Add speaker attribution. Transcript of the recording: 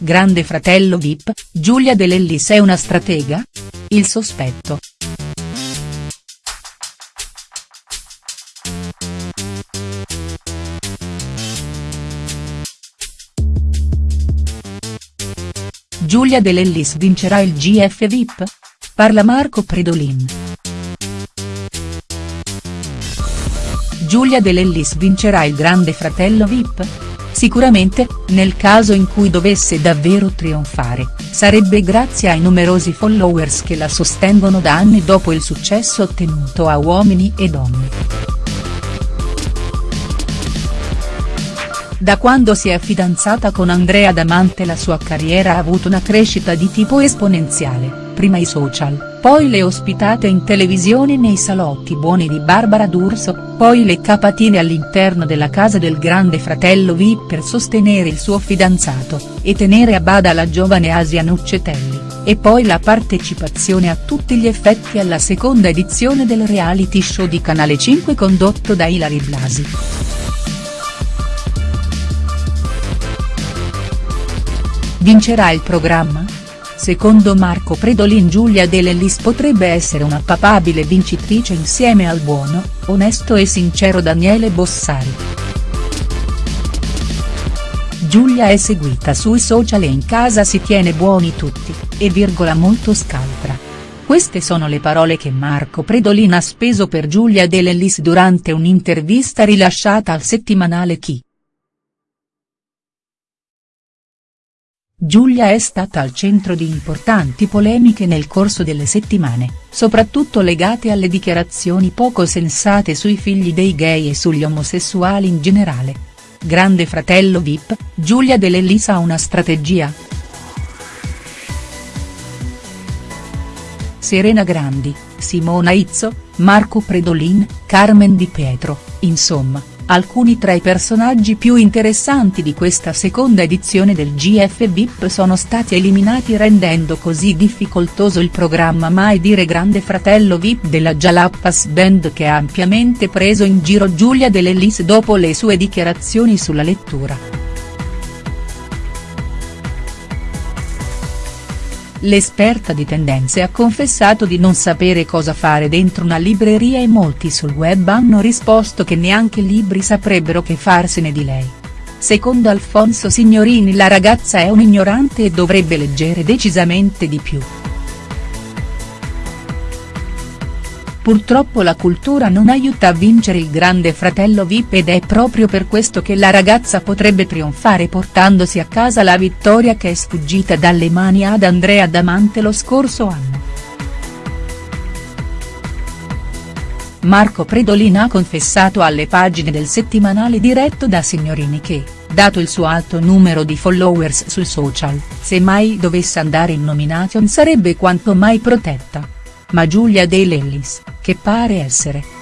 Speaker 1: Grande fratello Vip, Giulia De Lellis è una stratega? Il sospetto. Giulia De Lellis vincerà il GF Vip? Parla Marco Predolin. Giulia De Lellis vincerà il Grande Fratello Vip? Sicuramente, nel caso in cui dovesse davvero trionfare, sarebbe grazie ai numerosi followers che la sostengono da anni dopo il successo ottenuto a Uomini e Donne. Da quando si è fidanzata con Andrea Damante la sua carriera ha avuto una crescita di tipo esponenziale, prima i social, poi le ospitate in televisione nei salotti buoni di Barbara D'Urso, poi le capatine all'interno della casa del grande fratello Vip per sostenere il suo fidanzato, e tenere a bada la giovane Asia Nuccetelli, e poi la partecipazione a tutti gli effetti alla seconda edizione del reality show di Canale 5 condotto da Ilari Blasi. Vincerà il programma? Secondo Marco Predolin Giulia De Lellis potrebbe essere una papabile vincitrice insieme al buono, onesto e sincero Daniele Bossari. Giulia è seguita sui social e in casa si tiene buoni tutti, e virgola molto scaltra. Queste sono le parole che Marco Predolin ha speso per Giulia De Lellis durante un'intervista rilasciata al settimanale Chi. Giulia è stata al centro di importanti polemiche nel corso delle settimane, soprattutto legate alle dichiarazioni poco sensate sui figli dei gay e sugli omosessuali in generale. Grande fratello Vip, Giulia De Lellis ha una strategia?. Serena Grandi, Simona Izzo, Marco Predolin, Carmen Di Pietro, insomma, Alcuni tra i personaggi più interessanti di questa seconda edizione del GF VIP sono stati eliminati rendendo così difficoltoso il programma Mai dire Grande Fratello VIP della Jalapas Band che ha ampiamente preso in giro Giulia De Lellis dopo le sue dichiarazioni sulla lettura. L'esperta di tendenze ha confessato di non sapere cosa fare dentro una libreria e molti sul web hanno risposto che neanche libri saprebbero che farsene di lei. Secondo Alfonso Signorini la ragazza è un'ignorante e dovrebbe leggere decisamente di più. Purtroppo la cultura non aiuta a vincere il grande fratello Vip ed è proprio per questo che la ragazza potrebbe trionfare portandosi a casa la vittoria che è sfuggita dalle mani ad Andrea Damante lo scorso anno. Marco Predolin ha confessato alle pagine del settimanale diretto da Signorini che, dato il suo alto numero di followers sui social, se mai dovesse andare in nomination sarebbe quanto mai protetta. Ma Giulia De Lellis, che pare essere